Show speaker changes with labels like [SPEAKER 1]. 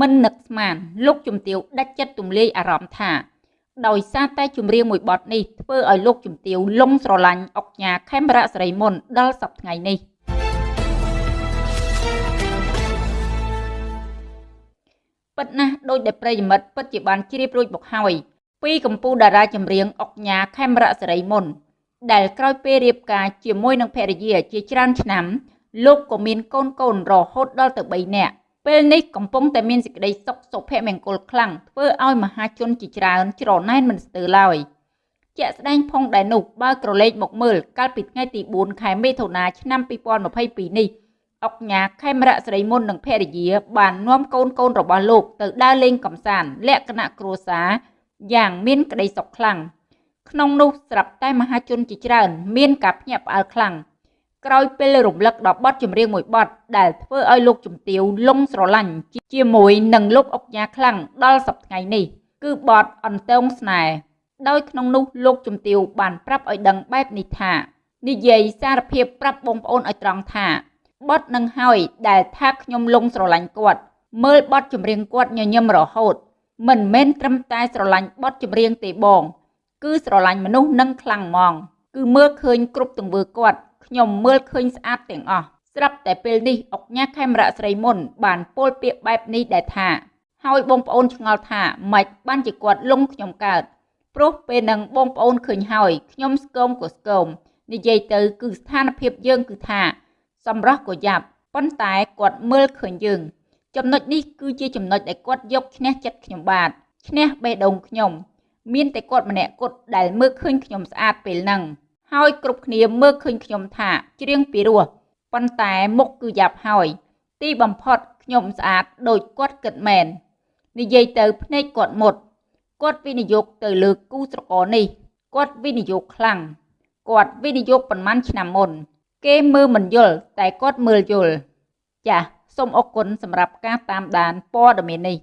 [SPEAKER 1] មិននឹកស្មានលោកជំទាវដាច់ចិត្តទម្លាយអារម្មណ៍ថា ដោយសារតែចម្រៀងមួយបទនេះធ្វើឲ្យលោកជំទាវលងស្រឡាញ់អុកញ៉ាខេមរៈសេរីមុនដល់សប្តាហ៍ថ្ងៃនេះពិតណាស់ដោយដែលប្រិយមិត្តពិតជាបានជ្រាបរួចមកហើយពីកម្ពុជាតារាចម្រៀងអុកញ៉ាខេមរៈសេរីមុន ដែលក្រោយពេលរៀបការជាមួយនឹងភរិយាជាច្រើនឆ្នាំលោកក៏មានកូនកូនរហូតដល់ទៅ3នាក់ ពេលនេះកំពុងតែមានសេចក្តីសុខសុភមង្គលខ្លាំងធ្វើឲ្យមហាជនជាច្រើនច្រណែនមិនស្ទើរឡើយជាក់ស្ដែងផងដែរនោះបើក្រឡេកមកមើលកាលពីថ្ងៃទី4ខែមិថុនាឆ្នាំ2022នេះអុកញ៉ាខេមរៈស្រីមុននិងភរិយា បាននាំកូនកូនរបស់លោកទៅដើរលេងកំសាន្តលក្ខណៈគ្រួសារយ៉ាងមានក្តីសុខខ្លាំងក្នុងនោះស្រាប់តែមហាជនជាច្រើន មានការភ្ញាក់ផ្អើលខ្លាំង ក្រោយពេលរំលឹកដល់បទចម្រៀងមួយបទដែលធ្វើឲ្យលោកជំទាវលងស្រឡាញ់ជាមួយនឹងលោកអុកញ៉ាខ្លាំងដល់សប្តាហ៍នេះ គឺបទអន្តោងស្នេហ៍ដោយក្នុងនោះលោកជំទាវបានប្រាប់ឲ្យដឹងបែបនេះថានិយាយសារភាពប្រាប់បងប្អូនឲ្យត្រង់ថាបទនឹងហើយដែលថាខ្ញុំលងស្រឡាញ់គាត់ មើលបទចម្រៀងគាត់ញញឹមរហូត មិនមែនត្រឹមតែស្រឡាញ់បទចម្រៀងទេបង គឺស្រឡាញ់មនុស្សនឹងខ្លាំងហ្មង គឺមើលឃើញគ្រប់ទង្វើគាត់ ខ្ញុំមើលឃើញស្អាតទាំងអស់ស្រាប់តែពេលនេះអុកញ៉ាខេមរៈស្រីមុន បានពោលពាក្យបែបនេះដែរថាហើយបងប្អូនឆ្ងល់ថាម៉េចបានជាគាត់លងខ្ញុំកើតព្រោះពេលនឹងបងប្អូនឃើញហើយខ្ញុំស្គមក៏ស្គមនិយាយទៅគឺស្ថានភាពយើងគឺថា សម្រស់ក៏យ៉ាប់ប៉ុន្តែគាត់មើលឃើញយើង ចំណុចនេះគឺជាចំណុចដែលគាត់យកឈ្នះចិត្តខ្ញុំបាទឈ្នះបេះដូងខ្ញុំ មានតែគាត់ម្នាក់គត់ដែលមើលឃើញខ្ញុំស្អាតពេលហ្នឹង ហើយគ្រប់គ្នាមើលឃើញខ្ញុំថាច្រៀងពីរោះប៉ុន្តែមុខគឺយ៉ាប់ហើយ ទីបំផុតខ្ញុំស្អាតដូចគាត់គិតមែននិយាយទៅភ្នែកគាត់មុតគាត់វិនិយោគទៅលើគូស្រករនេះគាត់វិនិយោគខ្លាំងគាត់វិនិយោគប៉ុន្មានឆ្នាំមុន គេមើលមិនយល់តែគាត់មើលយល់ចាសសូមអរគុណសម្រាប់ការតាមដានព័ត៌មាននេះ